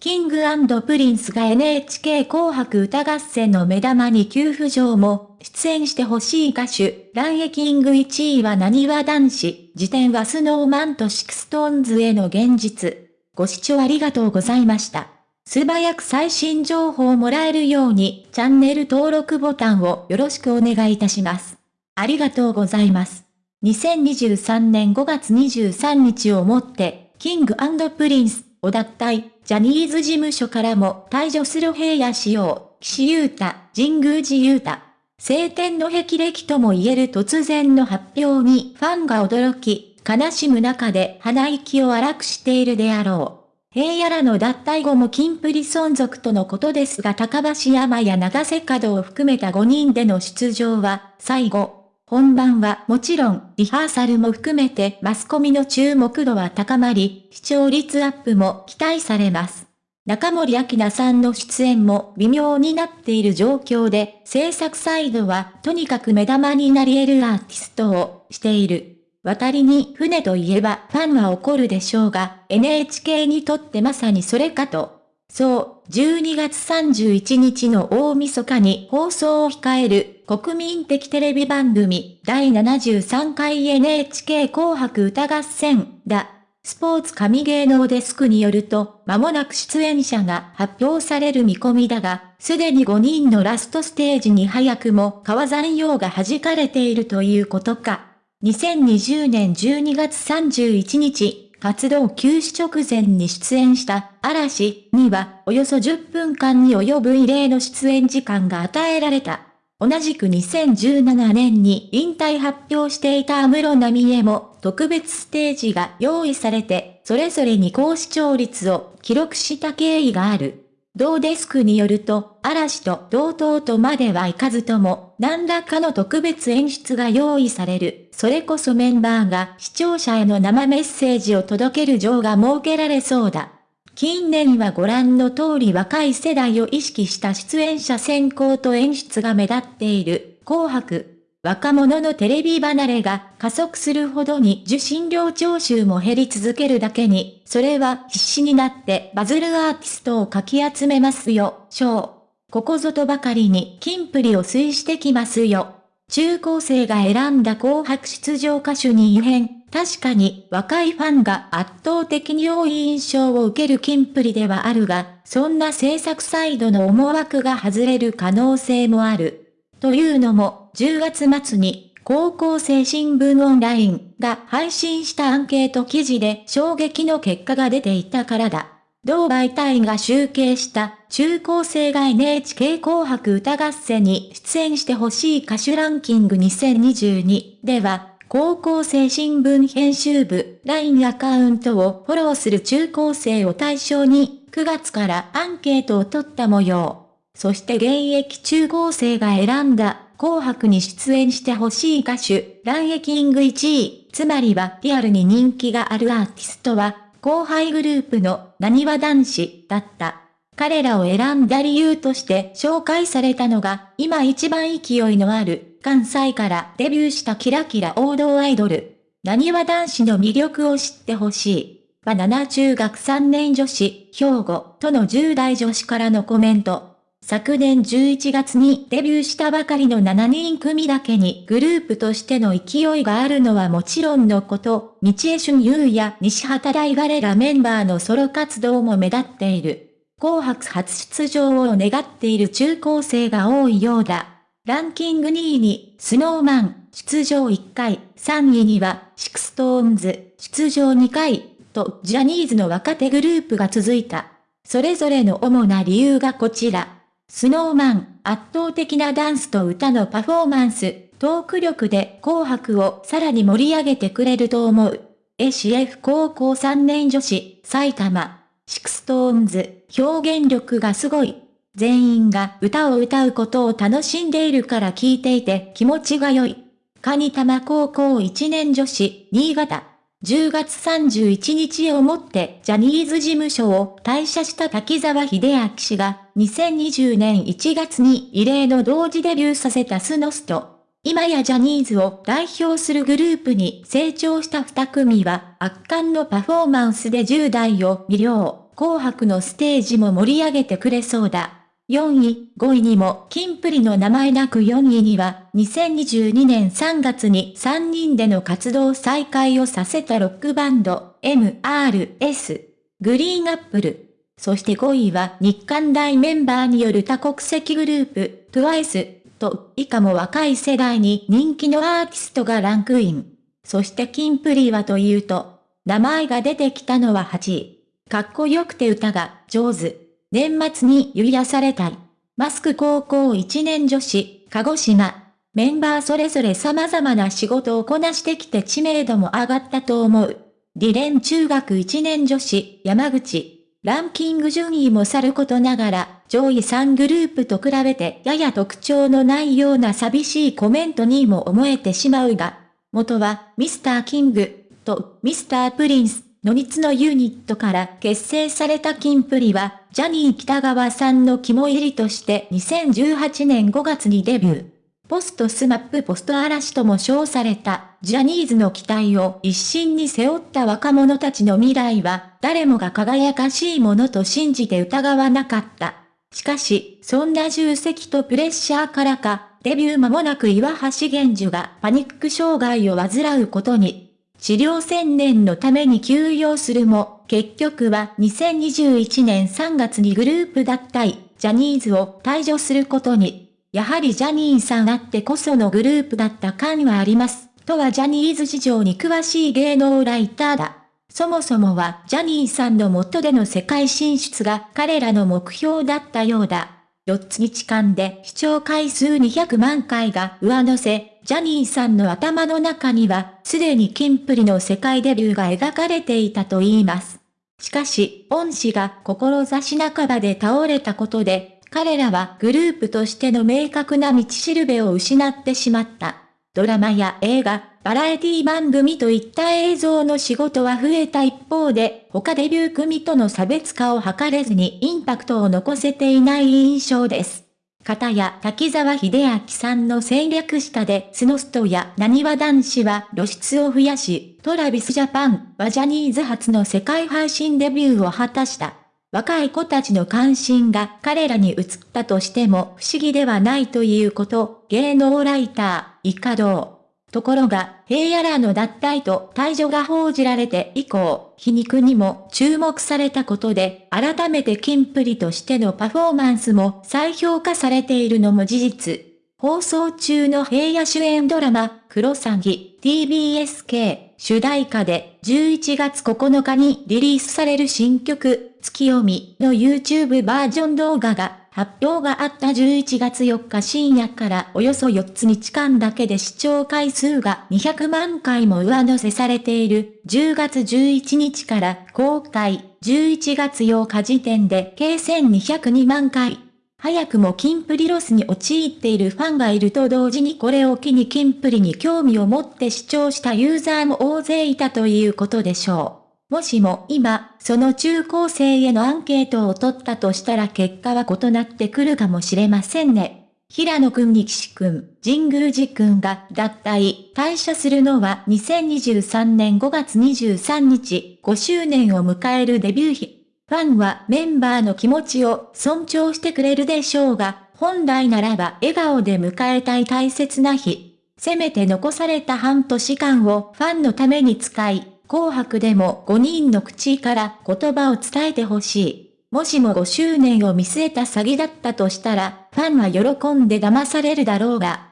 キングプリンスが NHK 紅白歌合戦の目玉に急浮上も、出演してほしい歌手、ランキング1位はなにわ男子、次点はスノーマンとシクストーンズへの現実。ご視聴ありがとうございました。素早く最新情報をもらえるように、チャンネル登録ボタンをよろしくお願いいたします。ありがとうございます。2023年5月23日をもって、キングプリンスを脱退、ジャニーズ事務所からも退場する平野仕様、岸優太、神宮寺優太。晴天の霹靂とも言える突然の発表にファンが驚き、悲しむ中で鼻息を荒くしているであろう。平野らの脱退後も金プリ存続とのことですが高橋山や長瀬角を含めた5人での出場は、最後、本番はもちろんリハーサルも含めてマスコミの注目度は高まり、視聴率アップも期待されます。中森明菜さんの出演も微妙になっている状況で、制作サイドはとにかく目玉になり得るアーティストをしている。渡りに船といえばファンは怒るでしょうが、NHK にとってまさにそれかとそう、12月31日の大晦日に放送を控える国民的テレビ番組第73回 NHK 紅白歌合戦だ。スポーツ神芸能デスクによると、間もなく出演者が発表される見込みだが、すでに5人のラストステージに早くも川山用が弾かれているということか。2020年12月31日、活動休止直前に出演した嵐にはおよそ10分間に及ぶ異例の出演時間が与えられた。同じく2017年に引退発表していた安室奈美恵も特別ステージが用意されて、それぞれに高視聴率を記録した経緯がある。同デスクによると、嵐と同等とまではいかずとも、何らかの特別演出が用意される。それこそメンバーが視聴者への生メッセージを届ける場が設けられそうだ。近年はご覧の通り若い世代を意識した出演者選考と演出が目立っている、紅白。若者のテレビ離れが加速するほどに受信料徴収も減り続けるだけに、それは必死になってバズるアーティストをかき集めますよ、ショー。ここぞとばかりに金プリを推してきますよ。中高生が選んだ紅白出場歌手に異変。確かに若いファンが圧倒的に多い印象を受ける金プリではあるが、そんな制作サイドの思惑が外れる可能性もある。というのも、10月末に、高校生新聞オンラインが配信したアンケート記事で衝撃の結果が出ていたからだ。同媒体が集計した中高生が NHK 紅白歌合戦に出演してほしい歌手ランキング2022では、高校生新聞編集部 LINE アカウントをフォローする中高生を対象に9月からアンケートを取った模様。そして現役中高生が選んだ紅白に出演してほしい歌手、ランエキング1位、つまりはリアルに人気があるアーティストは、後輩グループの何は男子だった。彼らを選んだ理由として紹介されたのが、今一番勢いのある、関西からデビューしたキラキラ王道アイドル。何は男子の魅力を知ってほしい。は7中学3年女子、兵庫との10代女子からのコメント。昨年11月にデビューしたばかりの7人組だけにグループとしての勢いがあるのはもちろんのこと、道枝駿佑や西畑大吾らメンバーのソロ活動も目立っている。紅白初出場を願っている中高生が多いようだ。ランキング2位に、スノーマン、出場1回、3位には、シクストーンズ、出場2回、と、ジャニーズの若手グループが続いた。それぞれの主な理由がこちら。スノーマン、圧倒的なダンスと歌のパフォーマンス、トーク力で紅白をさらに盛り上げてくれると思う。ACF 高校3年女子、埼玉、シクストーンズ、表現力がすごい。全員が歌を歌うことを楽しんでいるから聞いていて気持ちが良い。カニ玉高校1年女子、新潟。10月31日をもってジャニーズ事務所を退社した滝沢秀明氏が2020年1月に異例の同時デビューさせたスノスト。今やジャニーズを代表するグループに成長した二組は圧巻のパフォーマンスで10代を魅了。紅白のステージも盛り上げてくれそうだ。4位、5位にも、キンプリの名前なく4位には、2022年3月に3人での活動再開をさせたロックバンド、MRS、グリーンアップル。そして5位は日韓大メンバーによる多国籍グループ、TWICE と、以下も若い世代に人気のアーティストがランクイン。そしてキンプリはというと、名前が出てきたのは8位。かっこよくて歌が上手。年末に癒やされたい。マスク高校1年女子、鹿児島。メンバーそれぞれ様々な仕事をこなしてきて知名度も上がったと思う。リレン中学1年女子、山口。ランキング順位もさることながら、上位3グループと比べてやや特徴のないような寂しいコメントにも思えてしまうが、元はミスターキングとミスタープリンスの3つのユニットから結成されたキンプリは、ジャニー北川さんの肝入りとして2018年5月にデビュー。ポストスマップポスト嵐とも称された、ジャニーズの期待を一心に背負った若者たちの未来は、誰もが輝かしいものと信じて疑わなかった。しかし、そんな重責とプレッシャーからか、デビュー間もなく岩橋玄樹がパニック障害を患うことに、治療専念のために休養するも、結局は2021年3月にグループ脱退、ジャニーズを退場することに。やはりジャニーさんあってこそのグループだった感はあります。とはジャニーズ事情に詳しい芸能ライターだ。そもそもはジャニーさんの元での世界進出が彼らの目標だったようだ。4つ日間で視聴回数200万回が上乗せ、ジャニーさんの頭の中には、すでにキンプリの世界デビューが描かれていたと言います。しかし、恩師が志半ばで倒れたことで、彼らはグループとしての明確な道しるべを失ってしまった。ドラマや映画、バラエティ番組といった映像の仕事は増えた一方で、他デビュー組との差別化を図れずにインパクトを残せていない印象です。片や滝沢秀明さんの戦略下でスノストや何わ男子は露出を増やし、トラビスジャパンはジャニーズ初の世界配信デビューを果たした。若い子たちの関心が彼らに移ったとしても不思議ではないということ、芸能ライター、イカドところが、平野らの脱退と退場が報じられて以降、皮肉にも注目されたことで、改めてキンプリとしてのパフォーマンスも再評価されているのも事実。放送中の平野主演ドラマ、クロサギ、TBSK、主題歌で11月9日にリリースされる新曲、月読みの YouTube バージョン動画が発表があった11月4日深夜からおよそ4つ日間だけで視聴回数が200万回も上乗せされている10月11日から公開11月8日時点で計1202万回。早くもキンプリロスに陥っているファンがいると同時にこれを機にキンプリに興味を持って視聴したユーザーも大勢いたということでしょう。もしも今、その中高生へのアンケートを取ったとしたら結果は異なってくるかもしれませんね。平野くんに岸くん、神宮寺くんが脱退、退社するのは2023年5月23日、5周年を迎えるデビュー日。ファンはメンバーの気持ちを尊重してくれるでしょうが、本来ならば笑顔で迎えたい大切な日。せめて残された半年間をファンのために使い、紅白でも5人の口から言葉を伝えてほしい。もしも5周年を見据えた詐欺だったとしたら、ファンは喜んで騙されるだろうが、